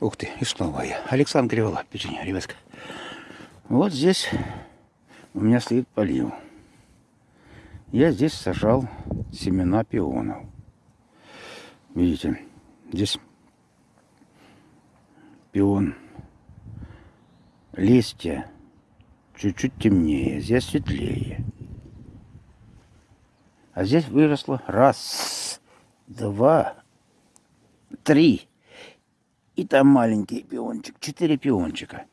Ух ты, и снова я. Александр Кривола, печенье, ребятка. Вот здесь у меня стоит полив. Я здесь сажал семена пионов. Видите, здесь пион. Листья чуть-чуть темнее, здесь светлее. А здесь выросло раз, два, три. И там маленький пиончик, четыре пиончика.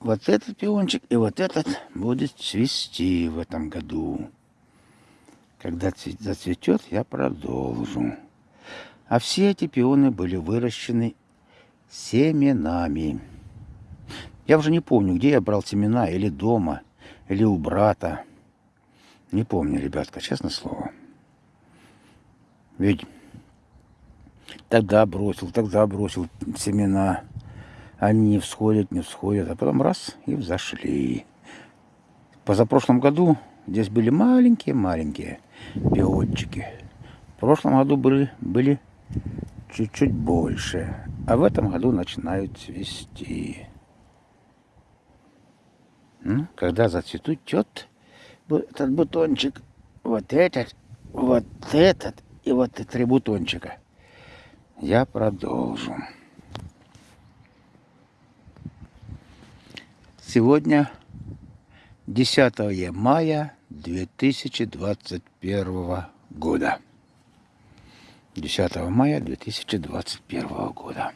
Вот этот пиончик и вот этот будет цвести в этом году. Когда зацветет, я продолжу. А все эти пионы были выращены семенами. Я уже не помню, где я брал семена, или дома, или у брата. Не помню, ребятка, честное слово. Ведь тогда бросил, тогда бросил семена. Они не всходят, не всходят, а потом раз и взошли. Позапрошлом году здесь были маленькие-маленькие пиончики. В прошлом году были, были чуть-чуть больше, а в этом году начинают цвести. Ну, когда зацветут этот бутончик, вот этот, вот этот и вот три бутончика, я продолжу. Сегодня 10 мая 2021 года. 10 мая 2021 года.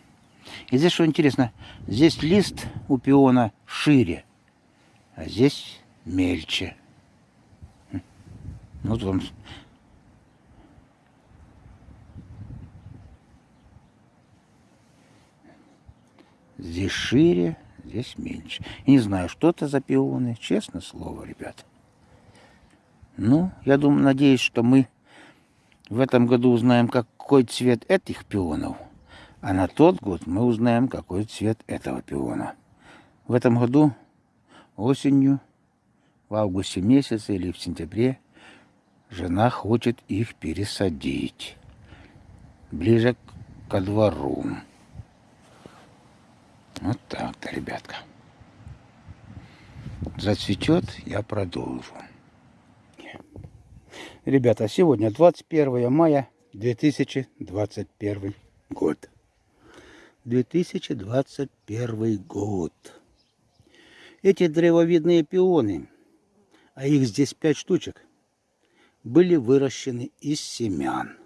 И здесь что интересно, здесь лист у пиона шире, а здесь мельче. Вот он. Здесь шире, здесь меньше. И не знаю, что это за пионы, честное слово, ребят. Ну, я думаю, надеюсь, что мы в этом году узнаем, какой цвет этих пионов. А на тот год мы узнаем, какой цвет этого пиона. В этом году осенью, в августе месяце или в сентябре, жена хочет их пересадить ближе ко двору. Ребятка. Зацветет, я продолжу. Ребята, сегодня 21 мая 2021 год. 2021 год. Эти древовидные пионы, а их здесь пять штучек, были выращены из семян.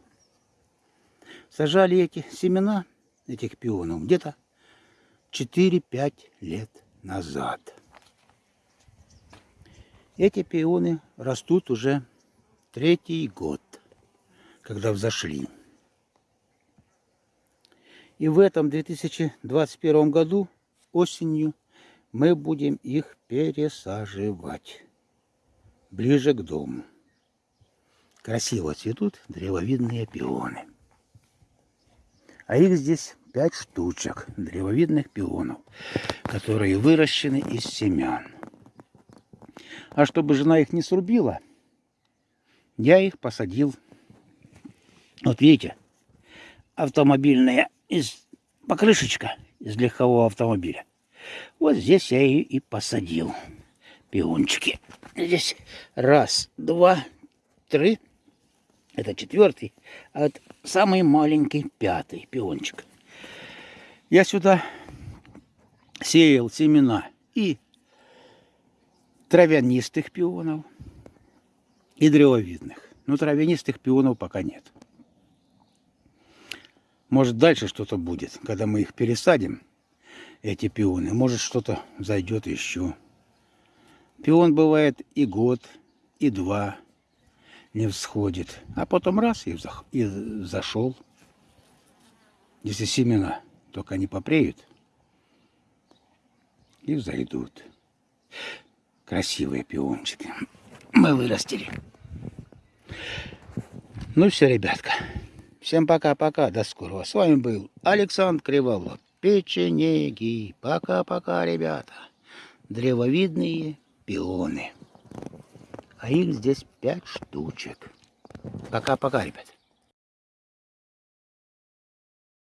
Сажали эти семена, этих пионов, где-то 4-5 лет назад. Эти пионы растут уже третий год, когда взошли. И в этом 2021 году осенью мы будем их пересаживать ближе к дому. Красиво цветут древовидные пионы. А их здесь пять штучек древовидных пионов, которые выращены из семян. А чтобы жена их не срубила, я их посадил. Вот видите, автомобильная из покрышечка из легкового автомобиля. Вот здесь я ее и посадил. Пиончики. Здесь раз, два, три. Это четвертый. А вот самый маленький пятый пиончик. Я сюда сеял семена и травянистых пионов, и древовидных. Но травянистых пионов пока нет. Может дальше что-то будет, когда мы их пересадим, эти пионы. Может что-то зайдет еще. Пион бывает и год, и два не всходит. А потом раз и, зашел. Если семена только они попреют и взойдут. Красивые пиончики мы вырастили. Ну все, ребятка. Всем пока-пока. До скорого. С вами был Александр Криволов. Печенеги. Пока-пока, ребята. Древовидные пионы. А их здесь пять штучек. Пока-пока, ребят.